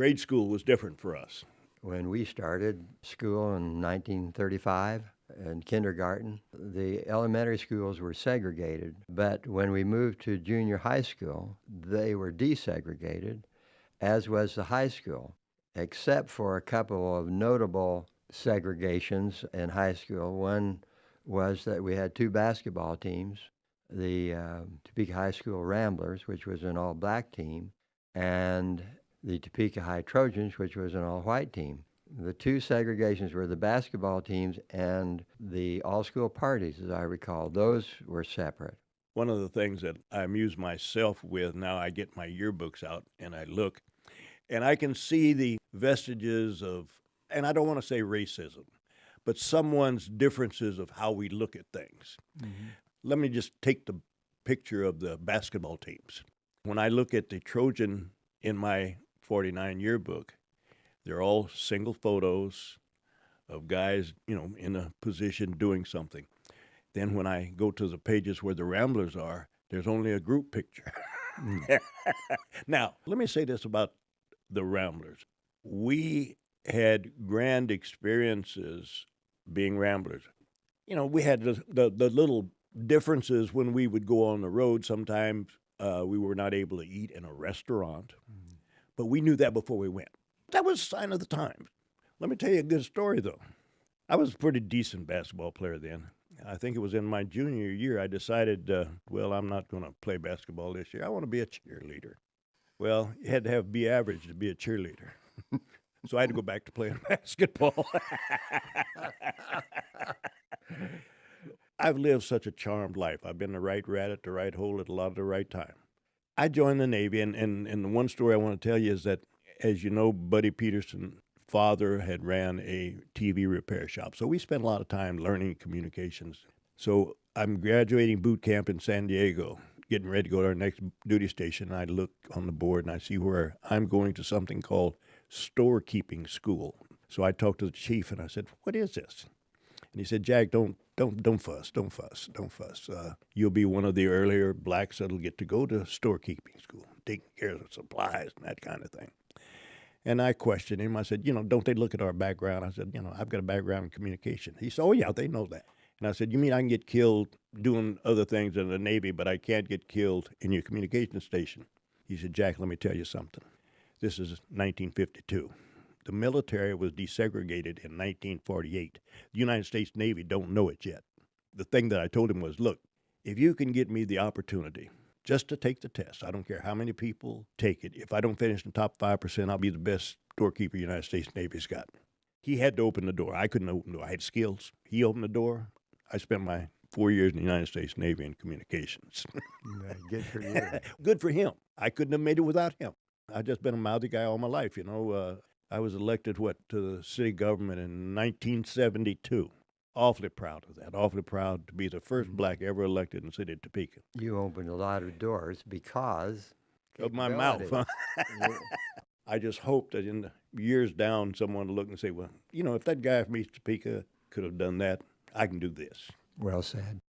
grade school was different for us. When we started school in 1935 in kindergarten, the elementary schools were segregated. But when we moved to junior high school, they were desegregated, as was the high school, except for a couple of notable segregations in high school. One was that we had two basketball teams the uh, Topeka High School Ramblers, which was an all black team, and the Topeka High Trojans, which was an all white team. The two segregations were the basketball teams and the all school parties, as I recall. Those were separate. One of the things that I amuse myself with now, I get my yearbooks out and I look, and I can see the vestiges of, and I don't want to say racism, but someone's differences of how we look at things. Mm-hmm. Let me just take the picture of the basketball teams. When I look at the Trojan in my 49 yearbook, they're all single photos of guys, you know, in a position doing something. Then when I go to the pages where the Ramblers are, there's only a group picture. Mm. now, let me say this about the Ramblers. We had grand experiences being Ramblers. You know, we had the, the, the little differences when we would go on the road. Sometimes uh, we were not able to eat in a restaurant, mm-hmm. But we knew that before we went. That was a sign of the times. Let me tell you a good story, though. I was a pretty decent basketball player then. I think it was in my junior year I decided, uh, well, I'm not going to play basketball this year. I want to be a cheerleader. Well, you had to have be average to be a cheerleader. so I had to go back to playing basketball. I've lived such a charmed life. I've been the right rat at the right hole at a lot of the right time. I joined the Navy, and, and, and the one story I want to tell you is that, as you know, Buddy Peterson father had ran a TV repair shop. So we spent a lot of time learning communications. So I'm graduating boot camp in San Diego, getting ready to go to our next duty station. I look on the board and I see where I'm going to something called storekeeping school. So I talked to the chief and I said, "What is this?" And he said, "Jack, don't don't don't fuss, don't fuss, don't fuss. Uh, you'll be one of the earlier blacks that'll get to go to storekeeping school, taking care of supplies and that kind of thing." And I questioned him. I said, "You know, don't they look at our background?" I said, "You know, I've got a background in communication." He said, "Oh yeah, they know that." And I said, "You mean I can get killed doing other things in the Navy, but I can't get killed in your communication station?" He said, "Jack, let me tell you something. This is 1952." The military was desegregated in 1948. The United States Navy don't know it yet. The thing that I told him was, look, if you can get me the opportunity just to take the test, I don't care how many people take it. If I don't finish in the top 5%, I'll be the best doorkeeper the United States Navy's got. He had to open the door. I couldn't open the door. I had skills. He opened the door. I spent my four years in the United States Navy in communications. good for you. good for him. I couldn't have made it without him. I've just been a mouthy guy all my life, you know. Uh, I was elected what to the city government in 1972. Awfully proud of that. Awfully proud to be the first mm-hmm. black ever elected in the city of Topeka. You opened a lot of doors because of my mouth. Huh? I just hope that in the years down, someone will look and say, "Well, you know, if that guy from East Topeka could have done that, I can do this." Well said.